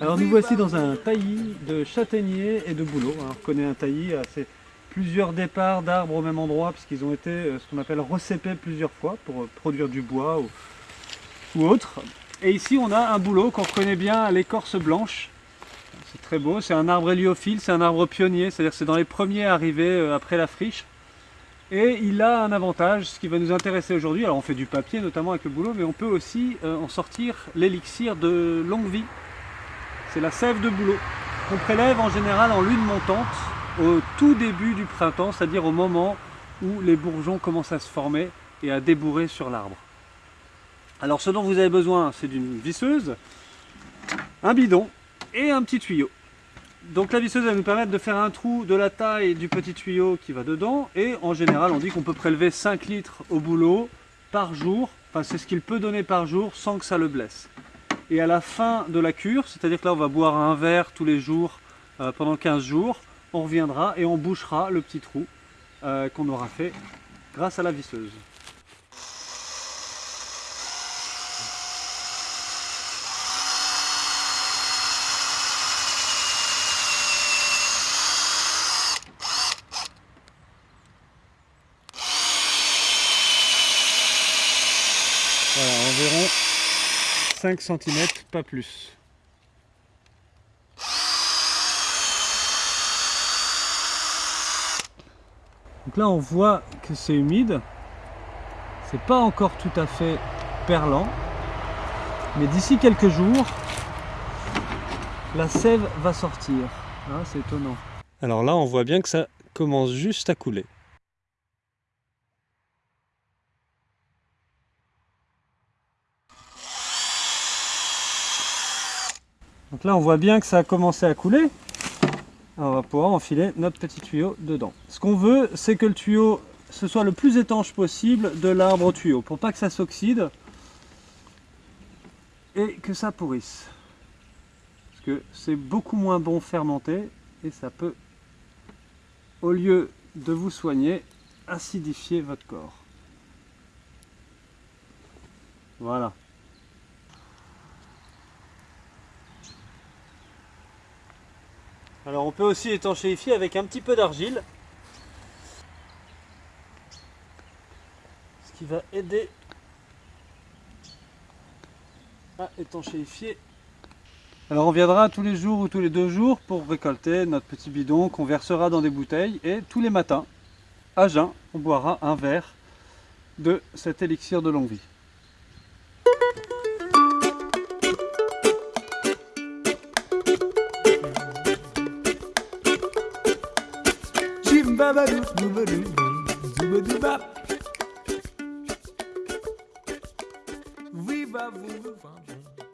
Alors nous voici dans un taillis de châtaigniers et de bouleaux. on reconnaît un taillis, c'est plusieurs départs d'arbres au même endroit puisqu'ils ont été euh, ce qu'on appelle recépés plusieurs fois pour euh, produire du bois ou autre. Et ici on a un bouleau qu'on reconnaît bien à l'écorce blanche. C'est très beau, c'est un arbre héliophile, c'est un arbre pionnier, c'est-à-dire c'est dans les premiers arrivés euh, après la friche. Et il a un avantage, ce qui va nous intéresser aujourd'hui, alors on fait du papier notamment avec le bouleau, mais on peut aussi en sortir l'élixir de longue vie. C'est la sève de bouleau, qu'on prélève en général en lune montante, au tout début du printemps, c'est-à-dire au moment où les bourgeons commencent à se former et à débourrer sur l'arbre. Alors ce dont vous avez besoin, c'est d'une visseuse, un bidon et un petit tuyau. Donc la visseuse va nous permettre de faire un trou de la taille du petit tuyau qui va dedans. Et en général, on dit qu'on peut prélever 5 litres au boulot par jour. Enfin, c'est ce qu'il peut donner par jour sans que ça le blesse. Et à la fin de la cure, c'est-à-dire que là, on va boire un verre tous les jours euh, pendant 15 jours, on reviendra et on bouchera le petit trou euh, qu'on aura fait grâce à la visseuse. Environ 5 cm, pas plus. Donc là on voit que c'est humide, c'est pas encore tout à fait perlant, mais d'ici quelques jours, la sève va sortir. Ah, c'est étonnant. Alors là on voit bien que ça commence juste à couler. Donc là on voit bien que ça a commencé à couler on va pouvoir enfiler notre petit tuyau dedans. Ce qu'on veut, c'est que le tuyau ce soit le plus étanche possible de l'arbre au tuyau, pour pas que ça s'oxyde et que ça pourrisse. Parce que c'est beaucoup moins bon fermenté et ça peut, au lieu de vous soigner, acidifier votre corps. Voilà. Alors on peut aussi étanchéifier avec un petit peu d'argile. Ce qui va aider à étanchéifier. Alors on viendra tous les jours ou tous les deux jours pour récolter notre petit bidon qu'on versera dans des bouteilles et tous les matins, à jeun, on boira un verre de cet élixir de longue vie. babadoo, zoobadoo, zoobadoo bop. Viva, viva, viva.